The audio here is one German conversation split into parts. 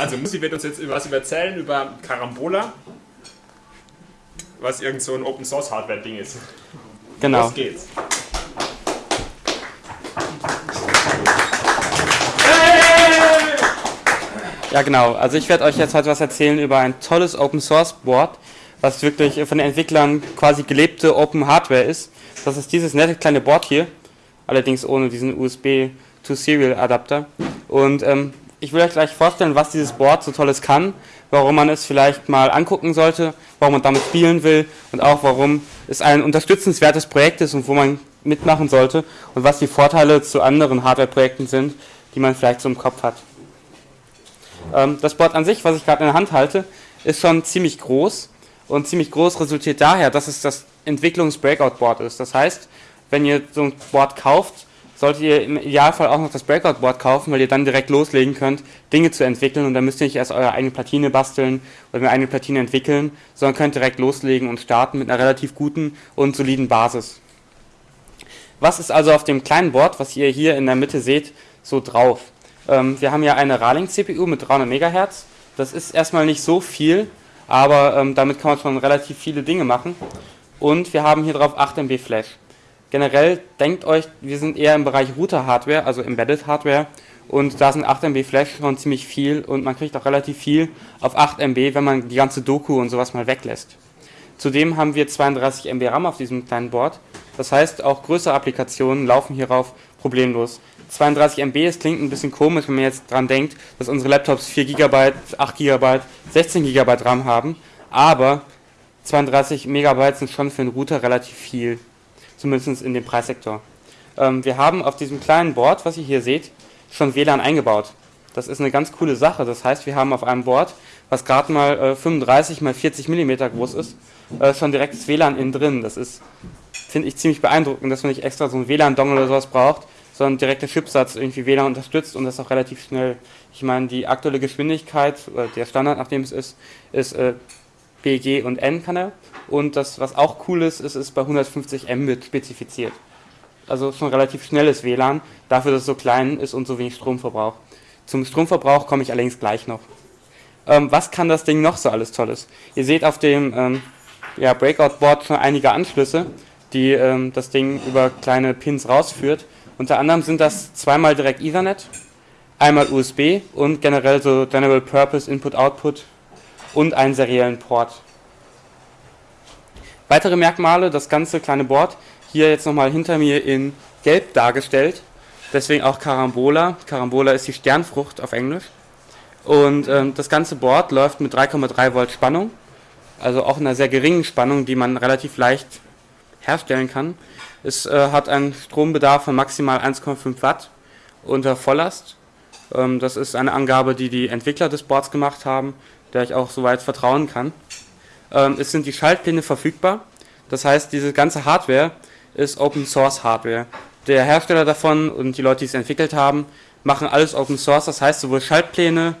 Also Musi wird uns jetzt was erzählen über Carambola, was irgend so ein Open Source Hardware Ding ist. Genau. Los geht's. Ja, genau. Also ich werde euch jetzt heute was erzählen über ein tolles Open Source Board, was wirklich von den Entwicklern quasi gelebte Open Hardware ist. Das ist dieses nette kleine Board hier, allerdings ohne diesen USB to Serial Adapter. Und ähm, ich will euch gleich vorstellen, was dieses Board so tolles kann, warum man es vielleicht mal angucken sollte, warum man damit spielen will und auch warum es ein unterstützenswertes Projekt ist und wo man mitmachen sollte und was die Vorteile zu anderen Hardware-Projekten sind, die man vielleicht so im Kopf hat. Ähm, das Board an sich, was ich gerade in der Hand halte, ist schon ziemlich groß und ziemlich groß resultiert daher, dass es das Entwicklungs-Breakout-Board ist. Das heißt, wenn ihr so ein Board kauft, solltet ihr im Idealfall auch noch das Breakout-Board kaufen, weil ihr dann direkt loslegen könnt, Dinge zu entwickeln und dann müsst ihr nicht erst eure eigene Platine basteln oder eine eigene Platine entwickeln, sondern könnt direkt loslegen und starten mit einer relativ guten und soliden Basis. Was ist also auf dem kleinen Board, was ihr hier in der Mitte seht, so drauf? Ähm, wir haben ja eine Raling-CPU mit 300 MHz. Das ist erstmal nicht so viel, aber ähm, damit kann man schon relativ viele Dinge machen. Und wir haben hier drauf 8 MB Flash. Generell denkt euch, wir sind eher im Bereich Router-Hardware, also Embedded Hardware. Und da sind 8 MB Flash schon ziemlich viel und man kriegt auch relativ viel auf 8 MB, wenn man die ganze Doku und sowas mal weglässt. Zudem haben wir 32 MB RAM auf diesem kleinen Board. Das heißt, auch größere Applikationen laufen hierauf problemlos. 32 MB, es klingt ein bisschen komisch, wenn man jetzt dran denkt, dass unsere Laptops 4 GB, 8 GB, 16 GB RAM haben, aber 32 MB sind schon für einen Router relativ viel, zumindest in dem Preissektor. Ähm, wir haben auf diesem kleinen Board, was ihr hier seht, schon WLAN eingebaut. Das ist eine ganz coole Sache. Das heißt, wir haben auf einem Board, was gerade mal äh, 35 mal 40 mm groß ist, äh, schon direkt das WLAN innen drin. Das ist, finde ich, ziemlich beeindruckend, dass man nicht extra so einen WLAN-Dongle oder sowas braucht, sondern direkt der Chipsatz irgendwie WLAN unterstützt und das auch relativ schnell. Ich meine, die aktuelle Geschwindigkeit, oder der Standard, nachdem es ist, ist BG und N kann er. Und das, was auch cool ist, ist, ist bei 150 Mbit spezifiziert. Also schon relativ schnelles WLAN, dafür, dass es so klein ist und so wenig Strom verbraucht. Zum Stromverbrauch komme ich allerdings gleich noch. Ähm, was kann das Ding noch so alles Tolles? Ihr seht auf dem ähm, ja, Breakout-Board schon einige Anschlüsse, die ähm, das Ding über kleine Pins rausführt. Unter anderem sind das zweimal direkt Ethernet, einmal USB und generell so General Purpose Input-Output und einen seriellen Port. Weitere Merkmale, das ganze kleine Board, hier jetzt nochmal hinter mir in gelb dargestellt, deswegen auch Carambola. Carambola ist die Sternfrucht auf Englisch. Und ähm, das ganze Board läuft mit 3,3 Volt Spannung, also auch in einer sehr geringen Spannung, die man relativ leicht herstellen kann. Es äh, hat einen Strombedarf von maximal 1,5 Watt unter Volllast. Ähm, das ist eine Angabe, die die Entwickler des Boards gemacht haben, der ich auch soweit vertrauen kann. Ähm, es sind die Schaltpläne verfügbar. Das heißt, diese ganze Hardware ist Open Source Hardware. Der Hersteller davon und die Leute, die es entwickelt haben, machen alles Open Source. Das heißt, sowohl Schaltpläne,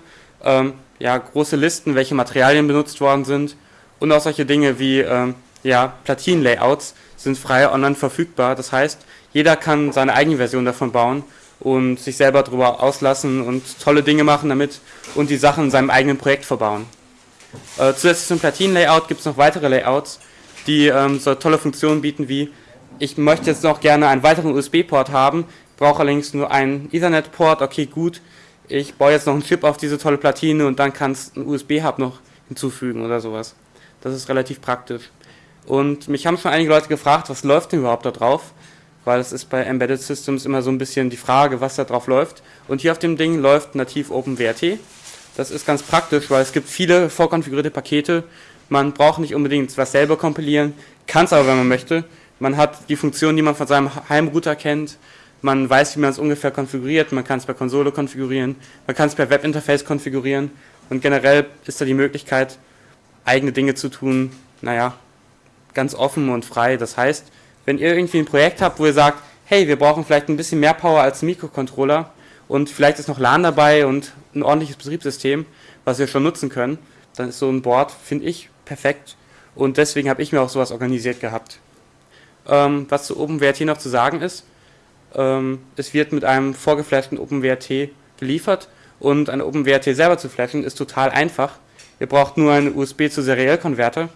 ähm, ja, große Listen, welche Materialien benutzt worden sind und auch solche Dinge wie ähm, ja, Platinenlayouts sind frei online verfügbar. Das heißt, jeder kann seine eigene Version davon bauen und sich selber darüber auslassen und tolle Dinge machen damit und die Sachen in seinem eigenen Projekt verbauen. Äh, zusätzlich zum Platin-Layout gibt es noch weitere Layouts, die ähm, so tolle Funktionen bieten wie, ich möchte jetzt noch gerne einen weiteren USB-Port haben, brauche allerdings nur einen Ethernet-Port, okay gut, ich baue jetzt noch einen Chip auf diese tolle Platine und dann kannst du einen USB-Hub noch hinzufügen oder sowas. Das ist relativ praktisch. Und mich haben schon einige Leute gefragt, was läuft denn überhaupt da drauf? Weil es ist bei Embedded Systems immer so ein bisschen die Frage, was da drauf läuft. Und hier auf dem Ding läuft nativ OpenWrt. Das ist ganz praktisch, weil es gibt viele vorkonfigurierte Pakete. Man braucht nicht unbedingt was selber kompilieren, kann es aber, wenn man möchte. Man hat die Funktion, die man von seinem Heimrouter kennt. Man weiß, wie man es ungefähr konfiguriert. Man kann es per Konsole konfigurieren. Man kann es per Webinterface konfigurieren. Und generell ist da die Möglichkeit, eigene Dinge zu tun, naja, ganz offen und frei. Das heißt, wenn ihr irgendwie ein Projekt habt, wo ihr sagt, hey, wir brauchen vielleicht ein bisschen mehr Power als ein Mikrocontroller und vielleicht ist noch LAN dabei und ein ordentliches Betriebssystem, was wir schon nutzen können, dann ist so ein Board, finde ich, perfekt. Und deswegen habe ich mir auch sowas organisiert gehabt. Ähm, was zu OpenWrt noch zu sagen ist, ähm, es wird mit einem vorgeflashten OpenWrt geliefert Und ein OpenWRT selber zu flashen ist total einfach. Ihr braucht nur einen USB zu Serial Converter.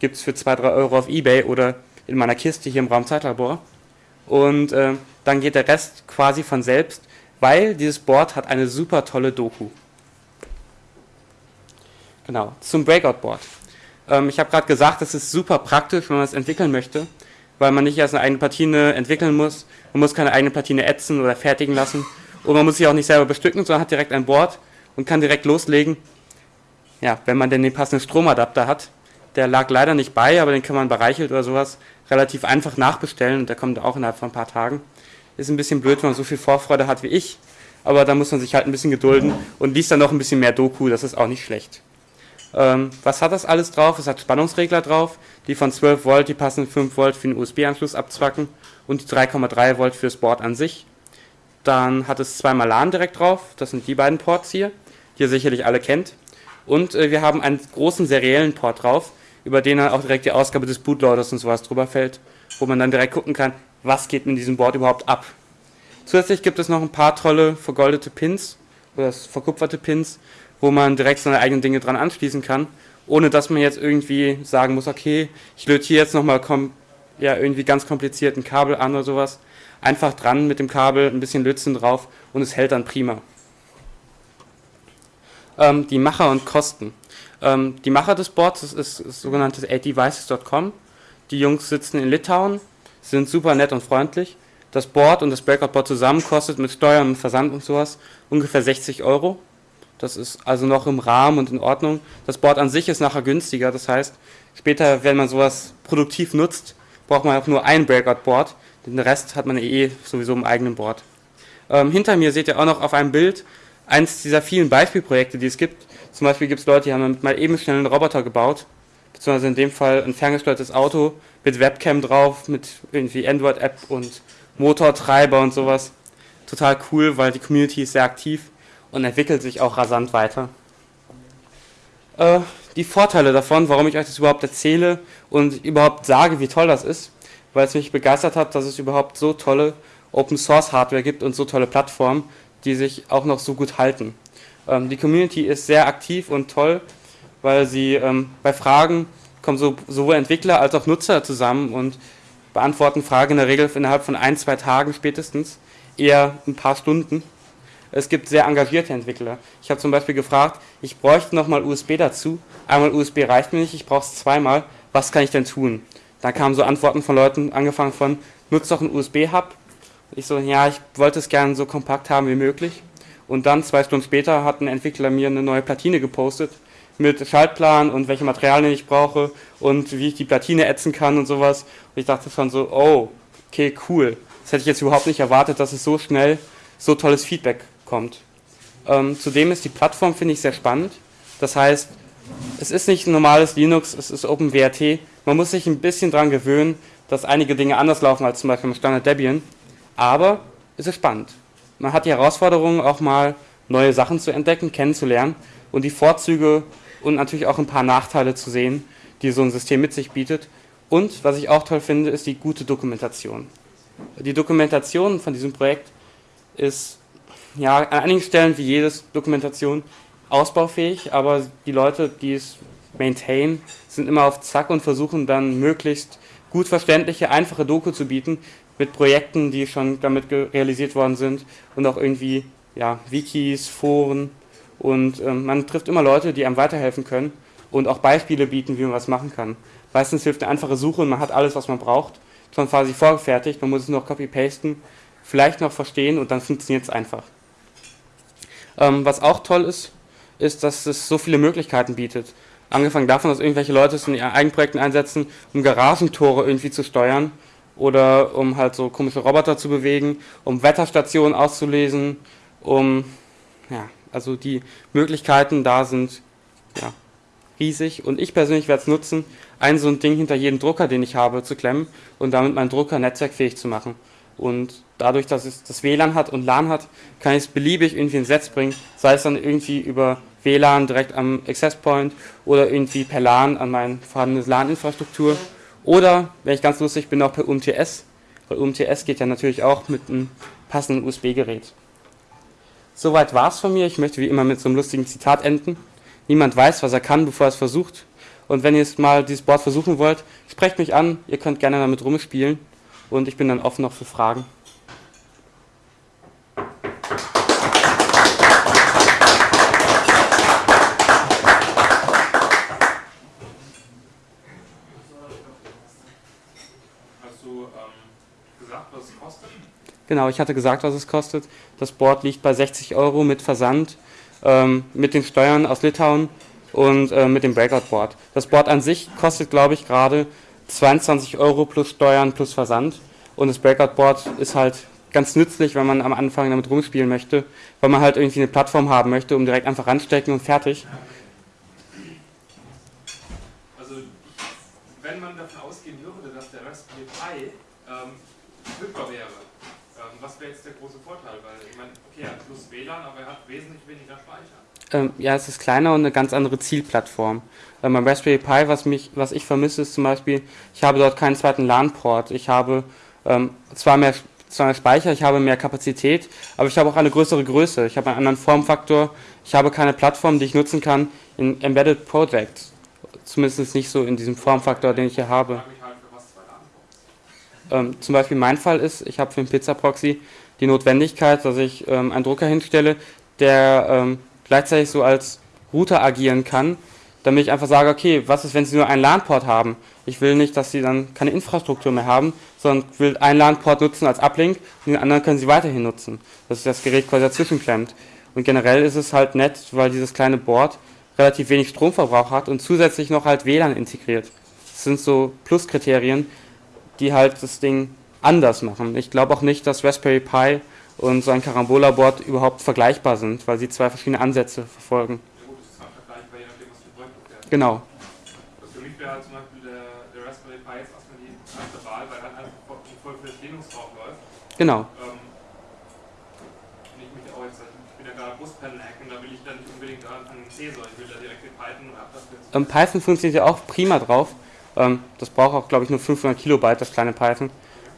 Gibt es für 2-3 Euro auf Ebay oder in meiner Kiste hier im Raum Zeitlabor. Und äh, dann geht der Rest quasi von selbst, weil dieses Board hat eine super tolle Doku. Genau, zum Breakout-Board. Ähm, ich habe gerade gesagt, das ist super praktisch, wenn man es entwickeln möchte, weil man nicht erst eine eigene Platine entwickeln muss. Man muss keine eigene Platine ätzen oder fertigen lassen. Und man muss sich auch nicht selber bestücken, sondern hat direkt ein Board und kann direkt loslegen. Ja, wenn man denn den passenden Stromadapter hat. Der lag leider nicht bei, aber den kann man bei Reichelt oder sowas relativ einfach nachbestellen und der kommt auch innerhalb von ein paar Tagen. Ist ein bisschen blöd, wenn man so viel Vorfreude hat wie ich, aber da muss man sich halt ein bisschen gedulden und liest dann noch ein bisschen mehr Doku, das ist auch nicht schlecht. Ähm, was hat das alles drauf? Es hat Spannungsregler drauf, die von 12 Volt die passenden 5 Volt für den USB-Anschluss abzwacken und die 3,3 Volt fürs Board an sich. Dann hat es zweimal LAN direkt drauf, das sind die beiden Ports hier, die ihr sicherlich alle kennt. Und äh, wir haben einen großen seriellen Port drauf, über den dann auch direkt die Ausgabe des Bootloaders und sowas drüber fällt, wo man dann direkt gucken kann, was geht mit diesem Board überhaupt ab. Zusätzlich gibt es noch ein paar tolle vergoldete Pins oder verkupferte Pins, wo man direkt seine eigenen Dinge dran anschließen kann, ohne dass man jetzt irgendwie sagen muss, okay, ich löte hier jetzt nochmal ja, irgendwie ganz kompliziert ein Kabel an oder sowas. Einfach dran mit dem Kabel, ein bisschen Lützen drauf und es hält dann prima. Ähm, die Macher und Kosten. Ähm, die Macher des Boards ist, ist, ist sogenanntes 8devices.com. Die Jungs sitzen in Litauen, sind super nett und freundlich. Das Board und das Breakout-Board zusammen kostet mit Steuern und Versand und sowas ungefähr 60 Euro. Das ist also noch im Rahmen und in Ordnung. Das Board an sich ist nachher günstiger. Das heißt, später, wenn man sowas produktiv nutzt, braucht man auch nur ein Breakout-Board. Den Rest hat man eh sowieso im eigenen Board. Ähm, hinter mir seht ihr auch noch auf einem Bild eins dieser vielen Beispielprojekte, die es gibt. Zum Beispiel gibt es Leute, die haben mal eben schnell einen Roboter gebaut, beziehungsweise in dem Fall ein ferngesteuertes Auto mit Webcam drauf, mit irgendwie Android-App und Motortreiber und sowas. Total cool, weil die Community ist sehr aktiv und entwickelt sich auch rasant weiter. Äh, die Vorteile davon, warum ich euch das überhaupt erzähle und überhaupt sage, wie toll das ist, weil es mich begeistert hat, dass es überhaupt so tolle Open Source Hardware gibt und so tolle Plattformen, die sich auch noch so gut halten. Ähm, die Community ist sehr aktiv und toll, weil sie ähm, bei Fragen kommen so, sowohl Entwickler als auch Nutzer zusammen und beantworten Fragen in der Regel innerhalb von ein, zwei Tagen spätestens, eher ein paar Stunden. Es gibt sehr engagierte Entwickler. Ich habe zum Beispiel gefragt, ich bräuchte nochmal USB dazu. Einmal USB reicht mir nicht, ich brauche es zweimal. Was kann ich denn tun? Da kamen so Antworten von Leuten, angefangen von, nutzt doch einen USB-Hub. Ich so, ja, ich wollte es gerne so kompakt haben wie möglich. Und dann, zwei Stunden später, hat ein Entwickler mir eine neue Platine gepostet mit Schaltplan und welche Materialien ich brauche und wie ich die Platine ätzen kann und sowas. Und ich dachte schon so, oh, okay, cool. Das hätte ich jetzt überhaupt nicht erwartet, dass es so schnell so tolles Feedback kommt. Ähm, zudem ist die Plattform, finde ich, sehr spannend. Das heißt, es ist nicht ein normales Linux, es ist OpenWRT. Man muss sich ein bisschen daran gewöhnen, dass einige Dinge anders laufen als zum Beispiel im Standard Debian. Aber es ist spannend. Man hat die Herausforderung, auch mal neue Sachen zu entdecken, kennenzulernen und die Vorzüge und natürlich auch ein paar Nachteile zu sehen, die so ein System mit sich bietet. Und was ich auch toll finde, ist die gute Dokumentation. Die Dokumentation von diesem Projekt ist ja an einigen Stellen wie jedes Dokumentation ausbaufähig, aber die Leute, die es maintain, sind immer auf Zack und versuchen dann möglichst gut verständliche, einfache Doku zu bieten mit Projekten, die schon damit realisiert worden sind und auch irgendwie ja, Wikis, Foren und ähm, man trifft immer Leute, die einem weiterhelfen können und auch Beispiele bieten, wie man was machen kann. Meistens hilft eine einfache Suche und man hat alles, was man braucht, schon quasi vorgefertigt, man muss es noch copy-pasten, vielleicht noch verstehen und dann funktioniert es einfach. Ähm, was auch toll ist, ist, dass es so viele Möglichkeiten bietet. Angefangen davon, dass irgendwelche Leute es in ihren Eigenprojekten einsetzen, um Garagentore irgendwie zu steuern oder um halt so komische Roboter zu bewegen, um Wetterstationen auszulesen, um, ja, also die Möglichkeiten da sind, ja, riesig und ich persönlich werde es nutzen, ein so ein Ding hinter jeden Drucker, den ich habe, zu klemmen und damit meinen Drucker netzwerkfähig zu machen. Und dadurch, dass es das WLAN hat und LAN hat, kann ich es beliebig irgendwie ins Netz bringen, sei es dann irgendwie über WLAN direkt am Access Point oder irgendwie per LAN an meine vorhandene LAN-Infrastruktur oder, wenn ich ganz lustig bin, auch per UMTS, weil UMTS geht ja natürlich auch mit einem passenden USB-Gerät. Soweit war es von mir. Ich möchte wie immer mit so einem lustigen Zitat enden. Niemand weiß, was er kann, bevor er es versucht. Und wenn ihr jetzt mal dieses Board versuchen wollt, sprecht mich an. Ihr könnt gerne damit rumspielen. Und ich bin dann offen noch für Fragen. Hast du ähm, gesagt, was es kostet? Genau, ich hatte gesagt, was es kostet. Das Board liegt bei 60 Euro mit Versand, ähm, mit den Steuern aus Litauen und äh, mit dem Breakout-Board. Das Board an sich kostet, glaube ich, gerade 22 Euro plus Steuern plus Versand. Und das Breakout-Board ist halt ganz nützlich, wenn man am Anfang damit rumspielen möchte, weil man halt irgendwie eine Plattform haben möchte, um direkt einfach ranstecken und fertig. Also, man davon ausgehen würde, dass der Raspberry Pi ähm, wäre, ähm, was wäre jetzt der große Vorteil? Weil, ich meine, okay, er hat plus WLAN, aber er hat wesentlich weniger Speicher. Ähm, ja, es ist kleiner und eine ganz andere Zielplattform. Ähm, beim Raspberry Pi, was, mich, was ich vermisse, ist zum Beispiel, ich habe dort keinen zweiten LAN-Port. Ich habe ähm, zwar, mehr, zwar mehr Speicher, ich habe mehr Kapazität, aber ich habe auch eine größere Größe. Ich habe einen anderen Formfaktor. Ich habe keine Plattform, die ich nutzen kann in Embedded Projects. Zumindest nicht so in diesem Formfaktor, den ich hier habe. Ähm, zum Beispiel mein Fall ist, ich habe für den Pizza-Proxy die Notwendigkeit, dass ich ähm, einen Drucker hinstelle, der ähm, gleichzeitig so als Router agieren kann, damit ich einfach sage, okay, was ist, wenn sie nur einen LAN-Port haben? Ich will nicht, dass sie dann keine Infrastruktur mehr haben, sondern will einen LAN-Port nutzen als Uplink und den anderen können sie weiterhin nutzen, dass sich das Gerät quasi dazwischen klemmt. Und generell ist es halt nett, weil dieses kleine Board relativ wenig Stromverbrauch hat und zusätzlich noch halt WLAN integriert. Das sind so Pluskriterien, die halt das Ding anders machen. Ich glaube auch nicht, dass Raspberry Pi und so ein Carambola-Board überhaupt vergleichbar sind, weil sie zwei verschiedene Ansätze verfolgen. Ja gut, das ist halt vergleichbar, je nachdem, was für ein Projekt du fährst. Genau. Also für mich wäre halt zum Beispiel der, der Raspberry Pi jetzt erstmal die erste Wahl, weil dann einfach voll, voll für das Linux drauf läuft. Genau. Ähm, und ich mich auch jetzt, ich bin ja gerade Brustpanel-Hacken, da will ich dann nicht unbedingt anfangen mit C, sondern ich will da direkt mit Python jetzt. Ähm, Python funktioniert ja auch prima drauf. Ähm, das braucht auch, glaube ich, nur 500 Kilobyte, das kleine Python.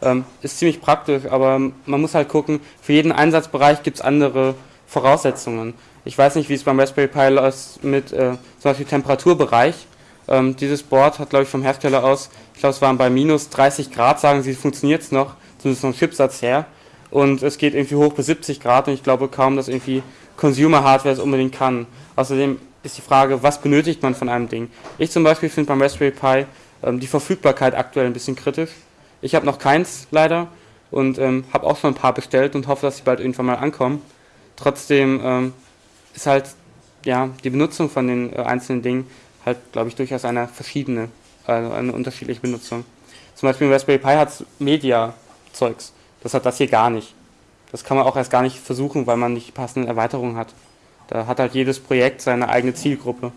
Ähm, ist ziemlich praktisch, aber man muss halt gucken, für jeden Einsatzbereich gibt es andere Voraussetzungen. Ich weiß nicht, wie es beim Raspberry Pi läuft mit äh, zum Beispiel Temperaturbereich. Ähm, dieses Board hat, glaube ich, vom Hersteller aus, ich glaube, es waren bei minus 30 Grad, sagen sie, funktioniert es noch, zumindest vom Chipsatz her. Und es geht irgendwie hoch bis 70 Grad und ich glaube kaum, dass irgendwie Consumer-Hardware es unbedingt kann. Außerdem ist die Frage, was benötigt man von einem Ding? Ich zum Beispiel finde beim Raspberry Pi ähm, die Verfügbarkeit aktuell ein bisschen kritisch. Ich habe noch keins leider und ähm, habe auch schon ein paar bestellt und hoffe, dass sie bald irgendwann mal ankommen. Trotzdem ähm, ist halt ja die Benutzung von den äh, einzelnen Dingen halt, glaube ich, durchaus eine verschiedene, also eine unterschiedliche Benutzung. Zum Beispiel im Raspberry Pi hat Media-Zeugs. Das hat das hier gar nicht. Das kann man auch erst gar nicht versuchen, weil man nicht die passenden Erweiterungen hat. Da hat halt jedes Projekt seine eigene Zielgruppe.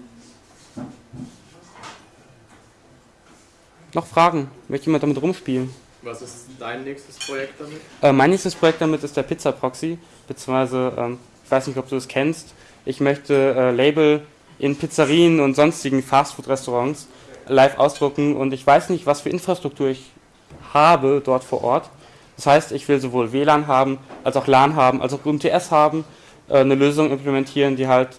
Noch Fragen? Möchte jemand damit rumspielen? Was ist dein nächstes Projekt damit? Äh, mein nächstes Projekt damit ist der Pizza Proxy, beziehungsweise, ähm, ich weiß nicht, ob du es kennst. Ich möchte äh, Label in Pizzerien und sonstigen Fastfood-Restaurants live ausdrucken und ich weiß nicht, was für Infrastruktur ich habe dort vor Ort. Das heißt, ich will sowohl WLAN haben, als auch LAN haben, als auch UMTS haben, äh, eine Lösung implementieren, die halt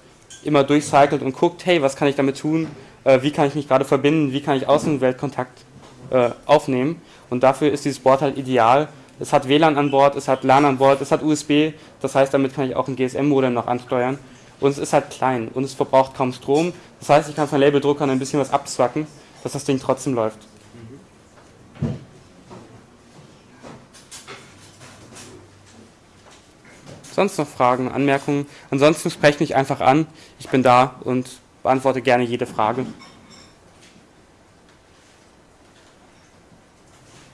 immer durchcycelt und guckt, hey, was kann ich damit tun, äh, wie kann ich mich gerade verbinden, wie kann ich Außenweltkontakt äh, aufnehmen. Und dafür ist dieses Board halt ideal. Es hat WLAN an Bord, es hat LAN an Bord, es hat USB, das heißt, damit kann ich auch ein GSM-Modem noch ansteuern. Und es ist halt klein und es verbraucht kaum Strom. Das heißt, ich kann von Labeldruckern ein bisschen was abzwacken, dass das Ding trotzdem läuft. Sonst noch Fragen, Anmerkungen? Ansonsten sprecht mich einfach an. Ich bin da und beantworte gerne jede Frage.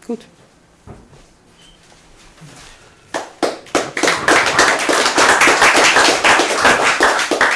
Gut.